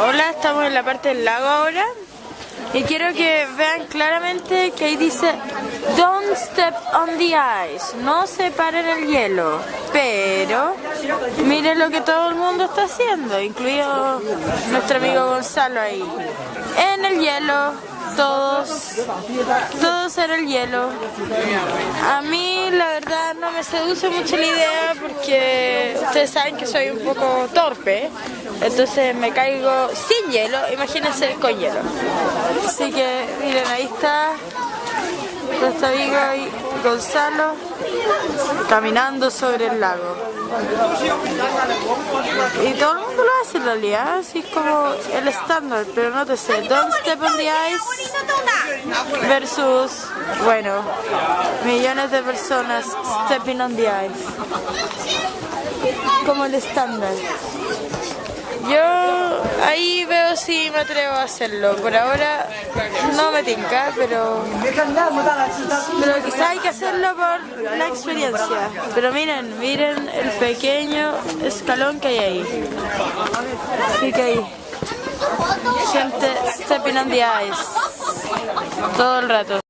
Hola, estamos en la parte del lago ahora. Y quiero que vean claramente que ahí dice Don't step on the ice, no se paren el hielo, pero miren lo que todo el mundo está haciendo, incluido nuestro amigo Gonzalo ahí, en el hielo, todos, todos en el hielo. A mí la verdad no me seduce mucho la idea porque ustedes saben que soy un poco torpe, entonces me caigo sin hielo, imagínense con hielo. Así que miren, ahí está nuestro amigo y Gonzalo caminando sobre el lago. Y todo el mundo lo hace en realidad, así como el estándar, pero no te sé, Don't Step on the Ice versus, bueno, millones de personas stepping on the ice. Como el estándar. Yo ahí si me atrevo a hacerlo. Por ahora no me tinca, pero, pero quizá hay que hacerlo por la experiencia. Pero miren, miren el pequeño escalón que hay ahí. Así que ahí. Gente stepping on the ice. Todo el rato.